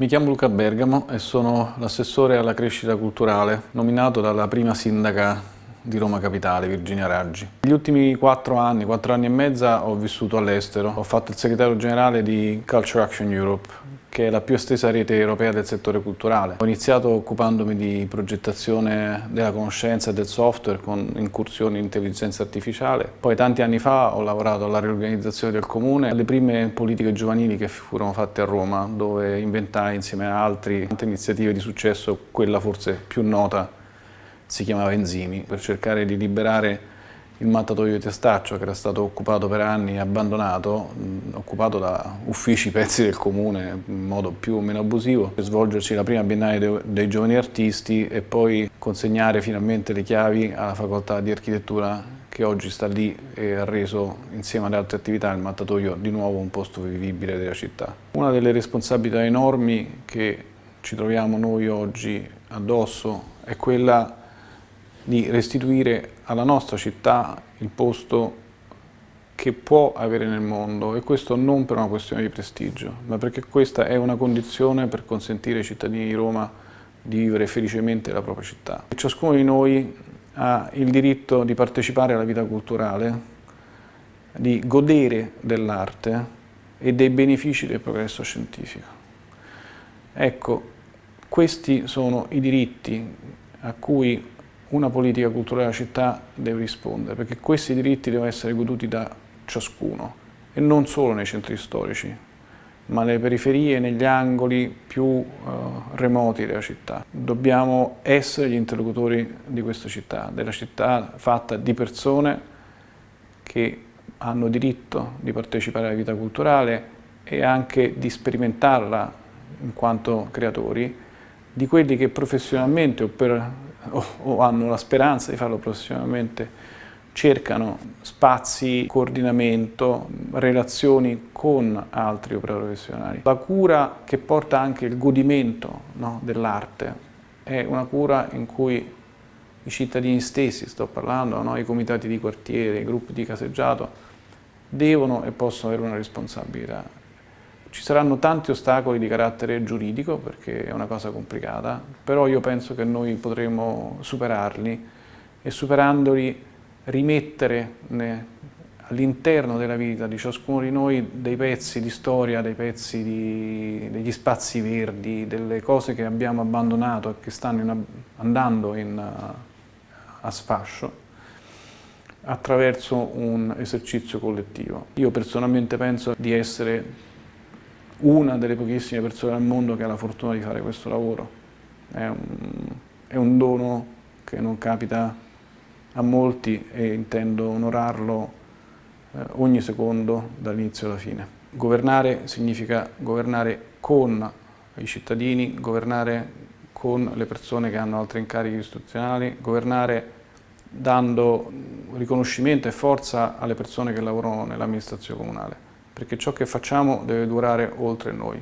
Mi chiamo Luca Bergamo e sono l'assessore alla crescita culturale, nominato dalla prima sindaca di Roma Capitale, Virginia Raggi. Negli ultimi quattro anni, quattro anni e mezza, ho vissuto all'estero. Ho fatto il segretario generale di Culture Action Europe, che è la più estesa rete europea del settore culturale. Ho iniziato occupandomi di progettazione della conoscenza e del software con incursioni in intelligenza artificiale. Poi tanti anni fa ho lavorato alla riorganizzazione del comune, alle prime politiche giovanili che furono fatte a Roma, dove inventai insieme a altri tante iniziative di successo, quella forse più nota si chiamava Enzimi, per cercare di liberare il mattatoio di Testaccio che era stato occupato per anni e abbandonato, occupato da uffici pezzi del comune in modo più o meno abusivo, per svolgerci la prima biennale de dei giovani artisti e poi consegnare finalmente le chiavi alla facoltà di architettura che oggi sta lì e ha reso insieme alle altre attività il mattatoio di nuovo un posto vivibile della città. Una delle responsabilità enormi che ci troviamo noi oggi addosso è quella di restituire alla nostra città il posto che può avere nel mondo e questo non per una questione di prestigio, ma perché questa è una condizione per consentire ai cittadini di Roma di vivere felicemente la propria città. Ciascuno di noi ha il diritto di partecipare alla vita culturale, di godere dell'arte e dei benefici del progresso scientifico. Ecco, questi sono i diritti a cui una politica culturale della città deve rispondere, perché questi diritti devono essere goduti da ciascuno e non solo nei centri storici, ma nelle periferie, negli angoli più uh, remoti della città. Dobbiamo essere gli interlocutori di questa città, della città fatta di persone che hanno diritto di partecipare alla vita culturale e anche di sperimentarla in quanto creatori, di quelli che professionalmente o per o, o hanno la speranza di farlo professionalmente cercano spazi, coordinamento, relazioni con altri operatori professionali. La cura che porta anche il godimento no, dell'arte è una cura in cui i cittadini stessi, sto parlando, no, i comitati di quartiere, i gruppi di caseggiato, devono e possono avere una responsabilità. Ci saranno tanti ostacoli di carattere giuridico perché è una cosa complicata, però io penso che noi potremo superarli e superandoli rimettere all'interno della vita di ciascuno di noi dei pezzi di storia, dei pezzi di, degli spazi verdi, delle cose che abbiamo abbandonato e che stanno in, andando in, a sfascio attraverso un esercizio collettivo. Io personalmente penso di essere una delle pochissime persone al mondo che ha la fortuna di fare questo lavoro. È un, è un dono che non capita a molti e intendo onorarlo eh, ogni secondo dall'inizio alla fine. Governare significa governare con i cittadini, governare con le persone che hanno altri incarichi istituzionali, governare dando riconoscimento e forza alle persone che lavorano nell'amministrazione comunale perché ciò che facciamo deve durare oltre noi.